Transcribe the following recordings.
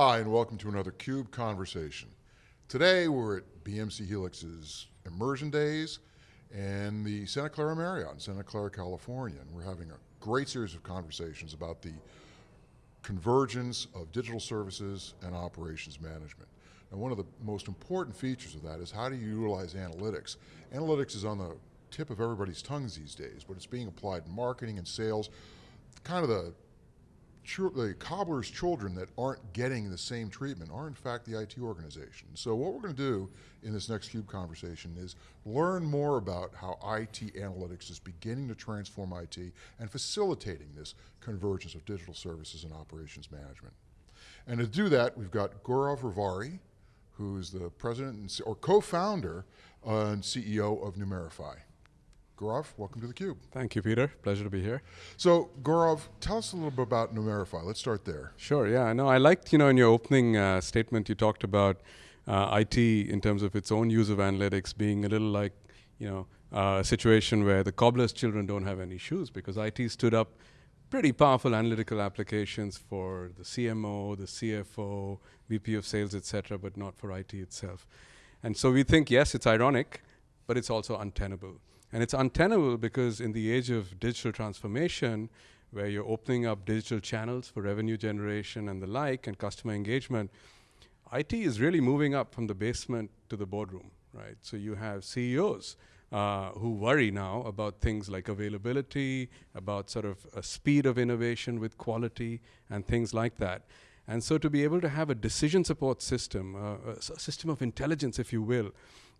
Hi, and welcome to another CUBE Conversation. Today we're at BMC Helix's Immersion Days and the Santa Clara Marriott in Santa Clara, California. And we're having a great series of conversations about the convergence of digital services and operations management. And one of the most important features of that is how do you utilize analytics? Analytics is on the tip of everybody's tongues these days, but it's being applied in marketing and sales, kind of the the cobbler's children that aren't getting the same treatment are in fact the IT organization. So what we're going to do in this next CUBE conversation is learn more about how IT analytics is beginning to transform IT and facilitating this convergence of digital services and operations management. And to do that, we've got Gaurav Rewari, who's the president or co-founder and CEO of Numerify. Gaurav, welcome to theCUBE. Thank you, Peter. Pleasure to be here. So, Gaurav, tell us a little bit about Numerify. Let's start there. Sure, yeah. No, I liked, you know, in your opening uh, statement, you talked about uh, IT in terms of its own use of analytics being a little like, you know, uh, a situation where the cobbler's children don't have any shoes because IT stood up pretty powerful analytical applications for the CMO, the CFO, VP of sales, et cetera, but not for IT itself. And so we think, yes, it's ironic, but it's also untenable. And it's untenable because in the age of digital transformation, where you're opening up digital channels for revenue generation and the like, and customer engagement, IT is really moving up from the basement to the boardroom, right? So you have CEOs uh, who worry now about things like availability, about sort of a speed of innovation with quality, and things like that. And so to be able to have a decision support system, uh, a system of intelligence, if you will,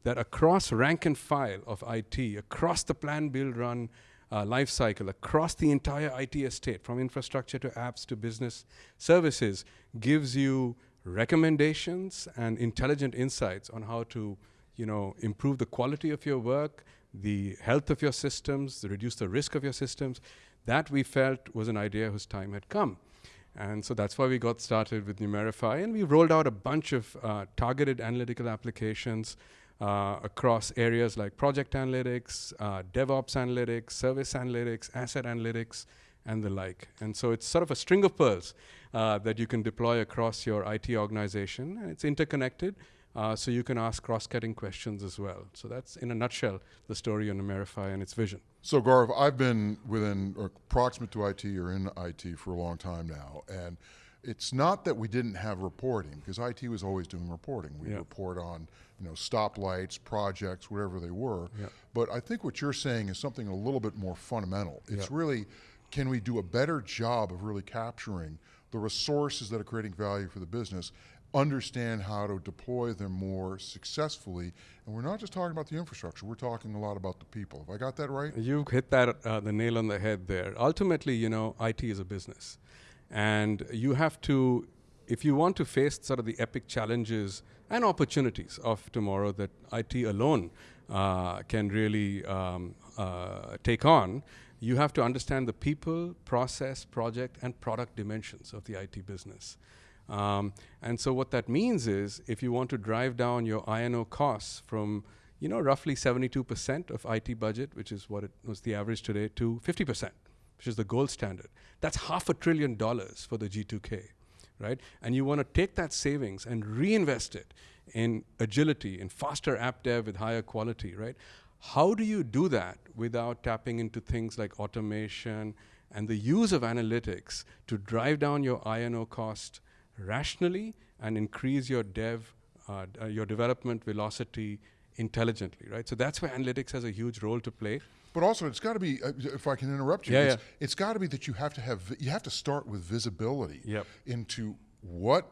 that across rank and file of IT, across the plan, build, run uh, life cycle, across the entire IT estate, from infrastructure to apps to business services, gives you recommendations and intelligent insights on how to you know, improve the quality of your work, the health of your systems, reduce the risk of your systems. That we felt was an idea whose time had come. And so that's why we got started with Numerify, and we rolled out a bunch of uh, targeted analytical applications uh, across areas like project analytics, uh, DevOps analytics, service analytics, asset analytics, and the like. And so it's sort of a string of pearls uh, that you can deploy across your IT organization, and it's interconnected, uh, so you can ask cross-cutting questions as well. So that's, in a nutshell, the story on Numerify and its vision. So Gaurav, I've been within, or proximate to IT or in IT for a long time now, and it's not that we didn't have reporting, because IT was always doing reporting. We yep. report on you know, stoplights, projects, whatever they were. Yep. But I think what you're saying is something a little bit more fundamental. It's yep. really, can we do a better job of really capturing the resources that are creating value for the business, understand how to deploy them more successfully, and we're not just talking about the infrastructure, we're talking a lot about the people. Have I got that right? You've hit that, uh, the nail on the head there. Ultimately, you know, IT is a business. And you have to, if you want to face sort of the epic challenges and opportunities of tomorrow that IT alone uh, can really um, uh, take on, you have to understand the people, process, project, and product dimensions of the IT business. Um, and so what that means is if you want to drive down your I&O costs from you know, roughly 72% of IT budget, which is what it was the average today, to 50% which is the gold standard. That's half a trillion dollars for the G2K, right? And you want to take that savings and reinvest it in agility, in faster app dev with higher quality, right? How do you do that without tapping into things like automation and the use of analytics to drive down your I&O cost rationally and increase your dev, uh, uh, your development velocity intelligently, right? So that's where analytics has a huge role to play. But also, it's got to be. Uh, if I can interrupt you, yeah, it's, yeah. it's got to be that you have to have. You have to start with visibility yep. into what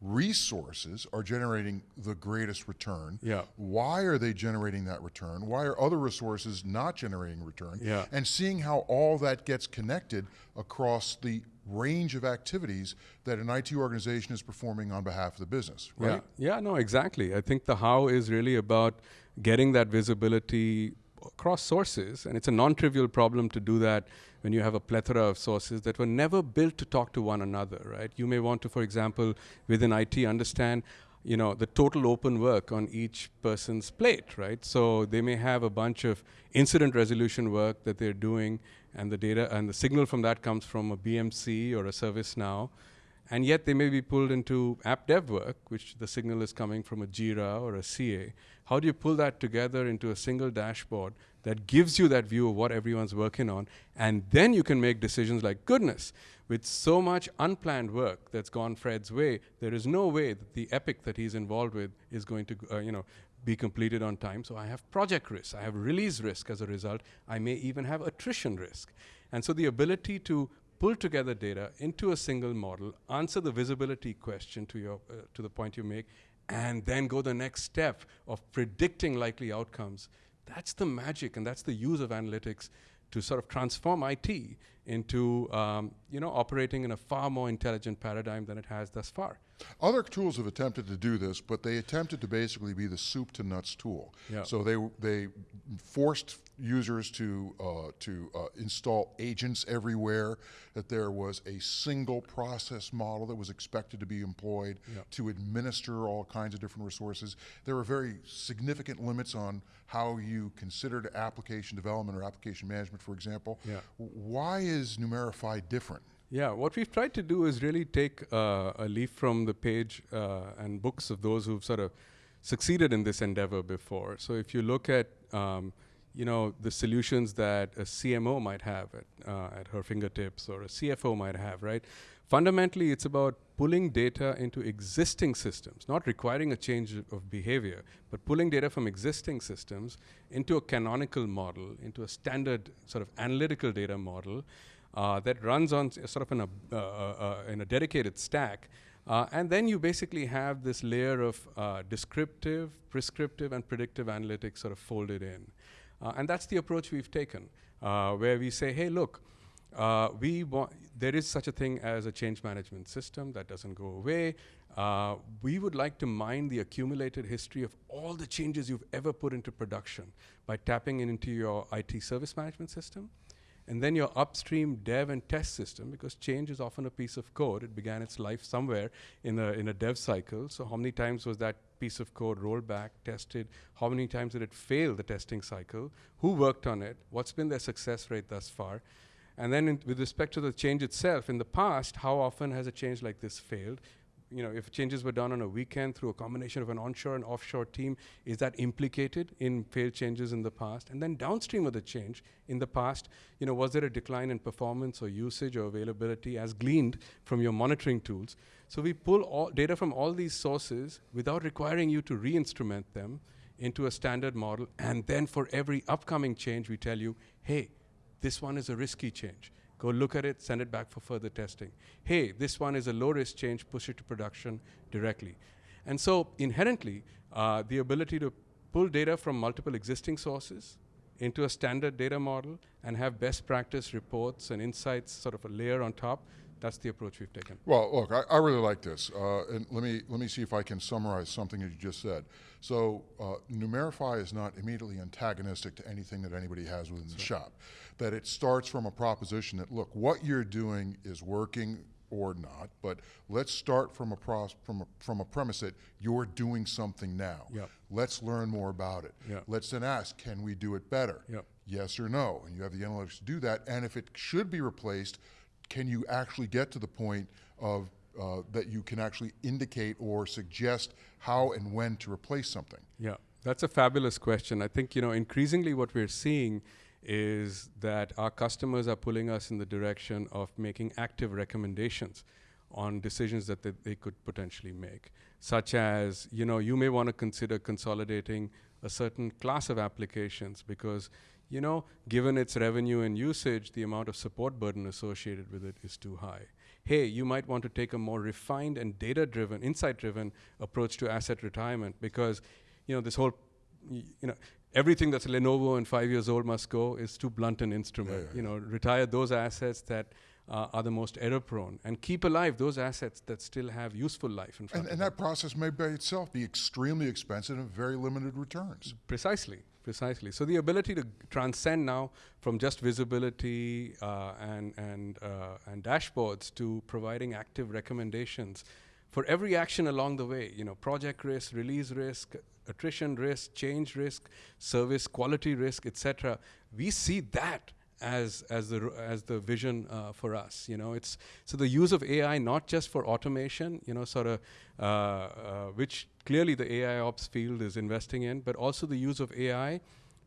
resources are generating the greatest return. Yeah. Why are they generating that return? Why are other resources not generating return? Yeah. And seeing how all that gets connected across the range of activities that an IT organization is performing on behalf of the business, right? Yeah, yeah no, exactly. I think the how is really about getting that visibility across sources, and it's a non-trivial problem to do that when you have a plethora of sources that were never built to talk to one another, right? You may want to, for example, within IT, understand you know, the total open work on each person's plate, right? So they may have a bunch of incident resolution work that they're doing, and the data and the signal from that comes from a BMC or a ServiceNow. And yet they may be pulled into app dev work, which the signal is coming from a Jira or a CA. How do you pull that together into a single dashboard that gives you that view of what everyone's working on? And then you can make decisions like, goodness, with so much unplanned work that's gone Fred's way, there is no way that the epic that he's involved with is going to, uh, you know, be completed on time. So I have project risk, I have release risk as a result. I may even have attrition risk. And so the ability to pull together data into a single model, answer the visibility question to, your, uh, to the point you make, and then go the next step of predicting likely outcomes. That's the magic, and that's the use of analytics to sort of transform IT into um, you know operating in a far more intelligent paradigm than it has thus far. Other tools have attempted to do this, but they attempted to basically be the soup to nuts tool. Yeah. So they they forced users to uh, to uh, install agents everywhere. That there was a single process model that was expected to be employed Yeah. to administer all kinds of different resources. There were very significant limits on how you considered application development or application management, for example. Yeah. Why is Numerify different? Yeah, what we've tried to do is really take uh, a leaf from the page uh, and books of those who've sort of succeeded in this endeavor before. So if you look at, um, you know, the solutions that a CMO might have at, uh, at her fingertips or a CFO might have, right? Fundamentally, it's about pulling data into existing systems, not requiring a change of behavior, but pulling data from existing systems into a canonical model, into a standard sort of analytical data model, uh, that runs on sort of in a, uh, uh, uh, in a dedicated stack. Uh, and then you basically have this layer of descriptive, prescriptive, and predictive analytics sort of folded in. And that's the approach we've taken, where we say, hey, look, we there is such a thing as a change management system that doesn't go away. Uh, we would like to mine the accumulated history of all the changes you've ever put into production by tapping into your IT service management system. And then your upstream dev and test system, because change is often a piece of code. It began its life somewhere in a, in a dev cycle. So, how many times was that piece of code rolled back, tested? How many times did it fail the testing cycle? Who worked on it? What's been their success rate thus far? And then, with respect to the change itself, in the past, how often has a change like this failed? You know, if changes were done on a weekend through a combination of an onshore and offshore team, is that implicated in failed changes in the past? And then downstream of the change in the past, you know, was there a decline in performance or usage or availability as gleaned from your monitoring tools? So we pull all data from all these sources without requiring you to re-instrument them into a standard model, and then for every upcoming change, we tell you, hey, this one is a risky change. Go look at it, send it back for further testing. Hey, this one is a low risk change, push it to production directly. And so, inherently, uh, the ability to pull data from multiple existing sources into a standard data model and have best practice reports and insights sort of a layer on top, that's the approach we've taken. Well, look, I, I really like this, uh, and let me let me see if I can summarize something that you just said. So, uh, Numerify is not immediately antagonistic to anything that anybody has within the shop. That it starts from a proposition that look, what you're doing is working or not, but let's start from a from a, from a premise that you're doing something now. Yep. Let's learn more about it. Yep. Let's then ask, can we do it better? Yep. Yes or no, and you have the analytics to do that. And if it should be replaced, can you actually get to the point of uh, that you can actually indicate or suggest how and when to replace something? Yeah, that's a fabulous question. I think you know increasingly what we're seeing is that our customers are pulling us in the direction of making active recommendations on decisions that they, they could potentially make, such as you know you may want to consider consolidating a certain class of applications because you know given its revenue and usage, the amount of support burden associated with it is too high. Hey, you might want to take a more refined and data-driven, insight-driven approach to asset retirement because you know this whole you know everything that's Lenovo and five years old must go is too blunt an instrument. Yeah, yeah, You know, retire those assets that uh, are the most error prone and keep alive those assets that still have useful life in front And, of and that process may by itself be extremely expensive and very limited returns. Precisely, precisely. So the ability to transcend now from just visibility uh, and and uh, and dashboards to providing active recommendations for every action along the way. You know, project risk, release risk, attrition risk, change risk, service quality risk, etc. We see that as as the as the vision uh, for us. You know, it's so the use of AI not just for automation. You know, sort of uh, uh, which clearly the AI ops field is investing in, but also the use of AI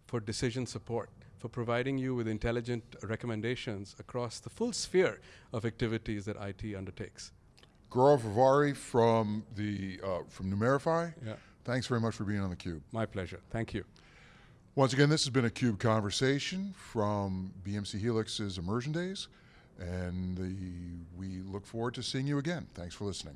for decision support, for providing you with intelligent recommendations across the full sphere of activities that IT undertakes. Gaurav Rewari from the uh, from Numerify. Yeah. Thanks very much for being on the Cube. My pleasure. Thank you. Once again, this has been a Cube conversation from BMC Helix's Immersion Days, and the, we look forward to seeing you again. Thanks for listening.